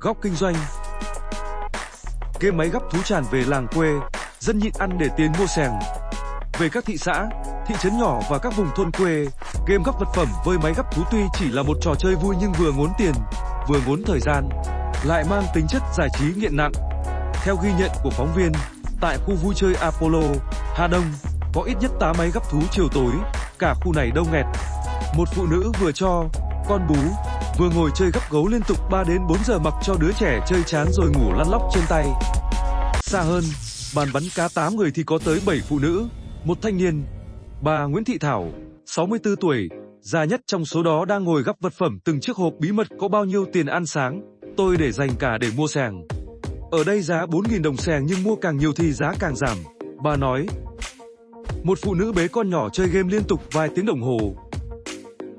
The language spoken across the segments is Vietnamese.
Góc kinh doanh Game máy gấp thú tràn về làng quê, dân nhịn ăn để tiền mua sèng. Về các thị xã, thị trấn nhỏ và các vùng thôn quê, game gấp vật phẩm với máy gấp thú tuy chỉ là một trò chơi vui nhưng vừa ngốn tiền, vừa ngốn thời gian, lại mang tính chất giải trí nghiện nặng. Theo ghi nhận của phóng viên, tại khu vui chơi Apollo, Hà Đông, có ít nhất 8 máy gấp thú chiều tối, cả khu này đông nghẹt. Một phụ nữ vừa cho con bú, vừa ngồi chơi gấp gấu liên tục 3 đến 4 giờ mặc cho đứa trẻ chơi chán rồi ngủ lăn lóc trên tay. Xa hơn, bàn bắn cá 8 người thì có tới 7 phụ nữ, một thanh niên. Bà Nguyễn Thị Thảo, 64 tuổi, già nhất trong số đó đang ngồi gấp vật phẩm từng chiếc hộp bí mật có bao nhiêu tiền ăn sáng, tôi để dành cả để mua sàng. Ở đây giá 4.000 đồng sàng nhưng mua càng nhiều thì giá càng giảm, bà nói. Một phụ nữ bế con nhỏ chơi game liên tục vài tiếng đồng hồ.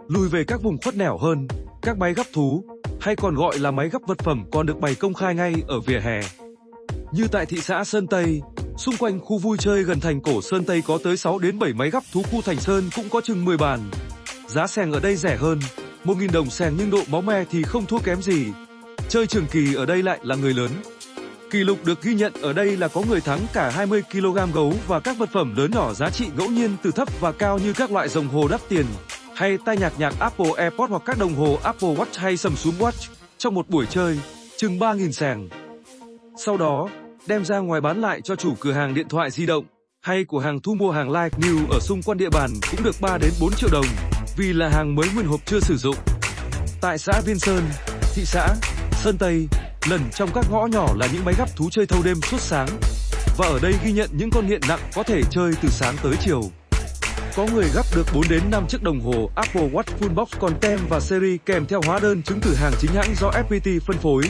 Lùi về các vùng khuất nẻo hơn, các máy gấp thú, hay còn gọi là máy gấp vật phẩm còn được bày công khai ngay ở vỉa hè. Như tại thị xã Sơn Tây, xung quanh khu vui chơi gần thành cổ Sơn Tây có tới 6 đến 7 máy gấp thú khu Thành Sơn cũng có chừng 10 bàn. Giá sàng ở đây rẻ hơn, 1.000 đồng sàng nhưng độ máu me thì không thua kém gì. Chơi trường kỳ ở đây lại là người lớn. Kỷ lục được ghi nhận ở đây là có người thắng cả 20 kg gấu và các vật phẩm lớn nhỏ giá trị ngẫu nhiên từ thấp và cao như các loại đồng hồ đắt tiền, hay tai nhạc nhạc Apple AirPods hoặc các đồng hồ Apple Watch hay Samsung Watch trong một buổi chơi, chừng 3.000 sàng. Sau đó, đem ra ngoài bán lại cho chủ cửa hàng điện thoại di động hay của hàng thu mua hàng like new ở xung quanh địa bàn cũng được 3 đến 4 triệu đồng vì là hàng mới nguyên hộp chưa sử dụng. Tại xã Viên Sơn, thị xã Sơn Tây, lần trong các ngõ nhỏ là những máy gấp thú chơi thâu đêm suốt sáng. Và ở đây ghi nhận những con nghiện nặng có thể chơi từ sáng tới chiều. Có người gấp được 4 đến 5 chiếc đồng hồ Apple Watch Full Box còn tem và series kèm theo hóa đơn chứng từ hàng chính hãng do FPT phân phối.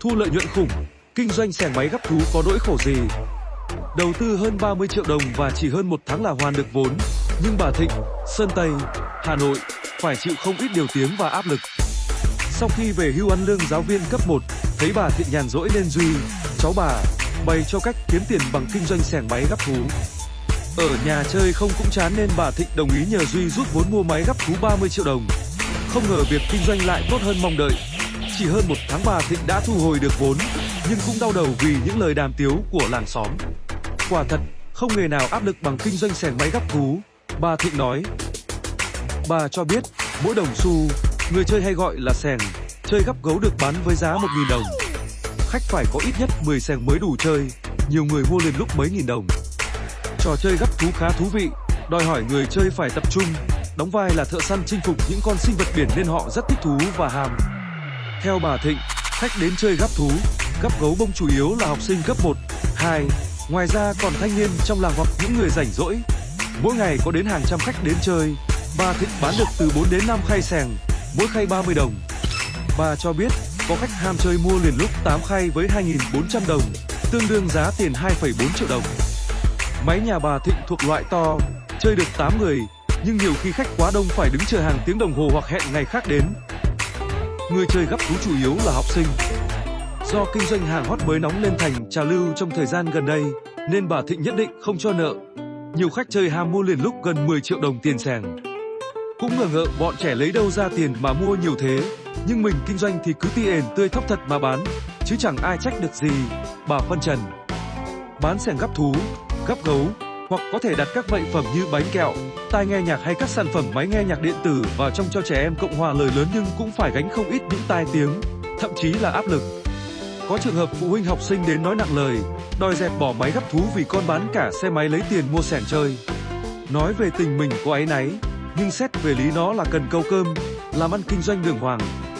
Thu lợi nhuận khủng, kinh doanh sẻng máy gấp thú có nỗi khổ gì. Đầu tư hơn 30 triệu đồng và chỉ hơn một tháng là hoàn được vốn. Nhưng bà Thịnh, Sơn Tây, Hà Nội phải chịu không ít điều tiếng và áp lực. Sau khi về hưu ăn lương giáo viên cấp 1, thấy bà Thịnh nhàn rỗi nên Duy, cháu bà, bày cho cách kiếm tiền bằng kinh doanh xẻng máy gấp thú. Ở nhà chơi không cũng chán nên bà Thịnh đồng ý nhờ Duy rút vốn mua máy gấp thú 30 triệu đồng. Không ngờ việc kinh doanh lại tốt hơn mong đợi. Chỉ hơn một tháng bà Thịnh đã thu hồi được vốn, nhưng cũng đau đầu vì những lời đàm tiếu của làng xóm. Quả thật, không nghề nào áp lực bằng kinh doanh xẻng máy gấp thú. Bà Thịnh nói. Bà cho biết, mỗi đồng xu, người chơi hay gọi là sèng, chơi gấp gấu được bán với giá 1.000 đồng. Khách phải có ít nhất 10 sèng mới đủ chơi, nhiều người mua liền lúc mấy nghìn đồng. Trò chơi gấp thú khá thú vị, đòi hỏi người chơi phải tập trung, đóng vai là thợ săn chinh phục những con sinh vật biển nên họ rất thích thú và ham. Theo bà Thịnh, khách đến chơi gấp thú, gấp gấu bông chủ yếu là học sinh cấp 1, 2, ngoài ra còn thanh niên trong làng hoặc những người rảnh rỗi. Mỗi ngày có đến hàng trăm khách đến chơi, bà Thịnh bán được từ 4 đến 5 khay sèng, mỗi khay 30 đồng. Bà cho biết có khách ham chơi mua liền lúc 8 khay với 2.400 đồng, tương đương giá tiền 2,4 triệu đồng. Máy nhà bà Thịnh thuộc loại to, chơi được 8 người, nhưng nhiều khi khách quá đông phải đứng chờ hàng tiếng đồng hồ hoặc hẹn ngày khác đến. Người chơi gấp thú chủ yếu là học sinh. Do kinh doanh hàng hot mới nóng lên thành trà lưu trong thời gian gần đây, nên bà Thịnh nhất định không cho nợ. Nhiều khách chơi ham mua liền lúc gần 10 triệu đồng tiền sàng. Cũng ngờ ngợ bọn trẻ lấy đâu ra tiền mà mua nhiều thế, nhưng mình kinh doanh thì cứ tiền tươi thóc thật mà bán, chứ chẳng ai trách được gì, bà phân trần. Bán sẻng gấp thú, gấp gấu, hoặc có thể đặt các bệnh phẩm như bánh kẹo, tai nghe nhạc hay các sản phẩm máy nghe nhạc điện tử vào trong cho trẻ em cộng hòa lời lớn nhưng cũng phải gánh không ít những tai tiếng, thậm chí là áp lực. Có trường hợp phụ huynh học sinh đến nói nặng lời, đòi dẹp bỏ máy gấp thú vì con bán cả xe máy lấy tiền mua sẻng chơi. Nói về tình mình có áy náy, nhưng xét về lý nó là cần câu cơm, làm ăn kinh doanh đường hoàng,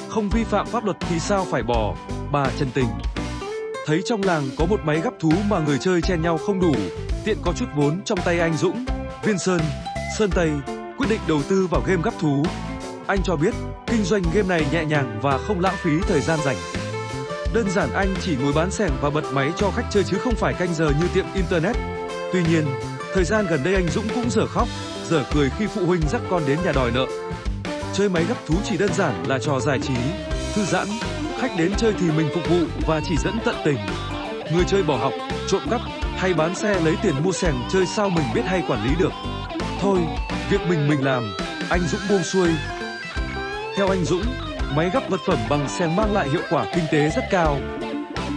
không vi phạm pháp luật thì sao phải bỏ, bà chân tình. Thấy trong làng có một máy gấp thú mà người chơi chen nhau không đủ, tiện có chút vốn trong tay anh Dũng, Viên Sơn, Sơn Tây, quyết định đầu tư vào game gấp thú. Anh cho biết, kinh doanh game này nhẹ nhàng và không lãng phí thời gian rảnh. Đơn giản anh chỉ ngồi bán sẻng và bật máy cho khách chơi chứ không phải canh giờ như tiệm internet. Tuy nhiên, thời gian gần đây anh Dũng cũng dở khóc, dở cười khi phụ huynh dắt con đến nhà đòi nợ. Chơi máy gấp thú chỉ đơn giản là trò giải trí, thư giãn, Khách đến chơi thì mình phục vụ và chỉ dẫn tận tình. Người chơi bỏ học, trộm cắp hay bán xe lấy tiền mua sèn chơi sao mình biết hay quản lý được. Thôi, việc mình mình làm, anh Dũng buông xuôi. Theo anh Dũng, máy gấp vật phẩm bằng sèn mang lại hiệu quả kinh tế rất cao.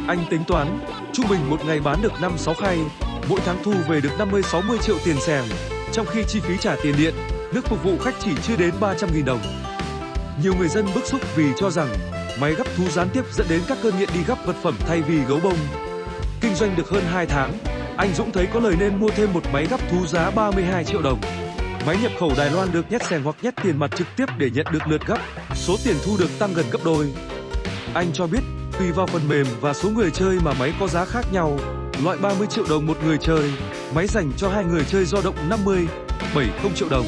Anh tính toán, trung bình một ngày bán được 5-6 khay, mỗi tháng thu về được 50-60 triệu tiền sèn, trong khi chi phí trả tiền điện, nước phục vụ khách chỉ chưa đến 300.000 đồng. Nhiều người dân bức xúc vì cho rằng máy gấp thú gián tiếp dẫn đến các cơn nghiện đi gấp vật phẩm thay vì gấu bông. Kinh doanh được hơn 2 tháng, anh Dũng thấy có lời nên mua thêm một máy gấp thú giá 32 triệu đồng. Máy nhập khẩu Đài Loan được nhét sèn hoặc nhét tiền mặt trực tiếp để nhận được lượt gấp, số tiền thu được tăng gần gấp đôi. Anh cho biết, tùy vào phần mềm và số người chơi mà máy có giá khác nhau. Loại 30 triệu đồng một người chơi, máy dành cho hai người chơi do động 50, 70 triệu đồng.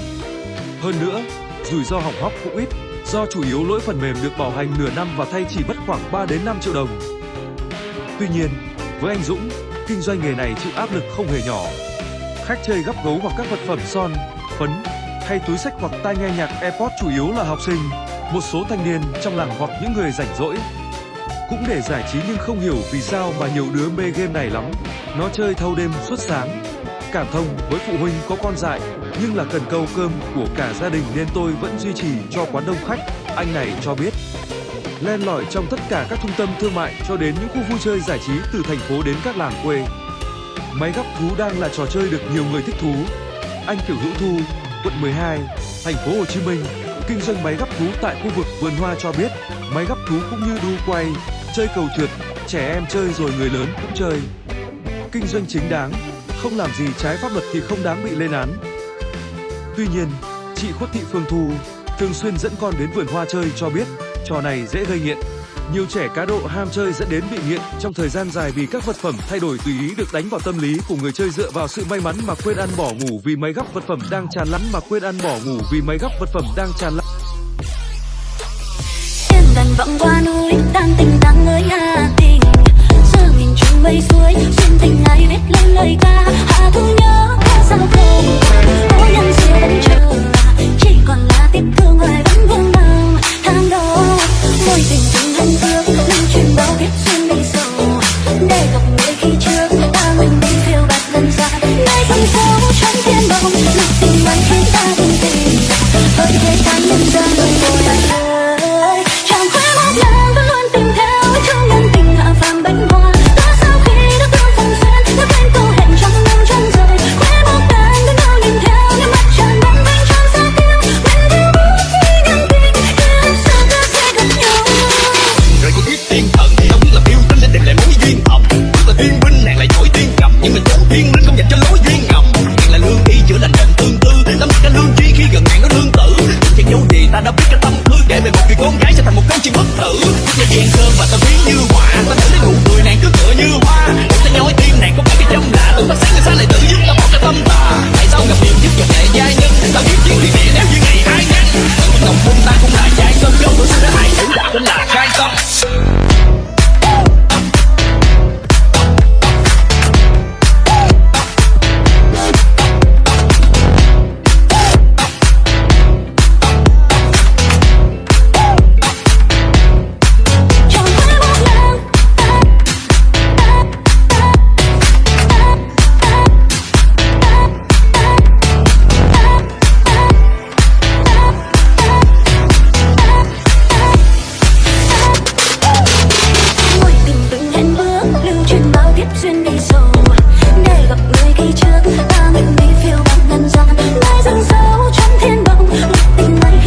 Hơn nữa, rủi ro hỏng hóc cũng ít, do chủ yếu lỗi phần mềm được bảo hành nửa năm và thay chỉ mất khoảng 3 đến 5 triệu đồng. Tuy nhiên, với anh Dũng, kinh doanh nghề này chịu áp lực không hề nhỏ. Khách chơi gấp gấu hoặc các vật phẩm son, phấn hay túi sách hoặc tai nghe nhạc AirPods chủ yếu là học sinh, một số thanh niên trong làng hoặc những người rảnh rỗi. Cũng để giải trí nhưng không hiểu vì sao mà nhiều đứa mê game này lắm. Nó chơi thâu đêm suốt sáng. Cảm thông với phụ huynh có con dại nhưng là cần câu cơm của cả gia đình nên tôi vẫn duy trì cho quán đông khách. Anh này cho biết len lỏi trong tất cả các trung tâm thương mại cho đến những khu vui chơi giải trí từ thành phố đến các làng quê. Máy gấp thú đang là trò chơi được nhiều người thích thú. Anh Kiều Hữu Thu, quận 12, thành phố Hồ Chí Minh, kinh doanh máy gấp thú tại khu vực vườn hoa cho biết, máy gấp thú cũng như đu quay, chơi cầu trượt, trẻ em chơi rồi người lớn cũng chơi. Kinh doanh chính đáng, không làm gì trái pháp luật thì không đáng bị lên án. Tuy nhiên, chị Khuất Thị Phương Thu thường xuyên dẫn con đến vườn hoa chơi cho biết, trò này dễ gây nghiện. Nhiều trẻ cá độ ham chơi dẫn đến bị nghiện trong thời gian dài vì các vật phẩm thay đổi tùy ý được đánh vào tâm lý của người chơi dựa vào sự may mắn mà quên ăn bỏ ngủ vì mấy góc vật phẩm đang tràn lắm mà quên ăn bỏ ngủ vì mấy góc vật phẩm đang tràn lắm. Em dần vọng qua núi, tan tình tăng không? Có nhân duyên chờ, chỉ còn thiên binh nàng lại giỏi tiên cầm nhưng mà chốn thiên linh không dành cho lối thiên ngầm. Nàng là lương y chữa lành bệnh tương tư. Lắm cả lương chi khi gần nàng nó lương tử. Chẳng dấu gì ta đã biết cái tâm tư. Kể về một người con gái sẽ thành một câu chuyện bất tử. Là gian sơn mà ta biết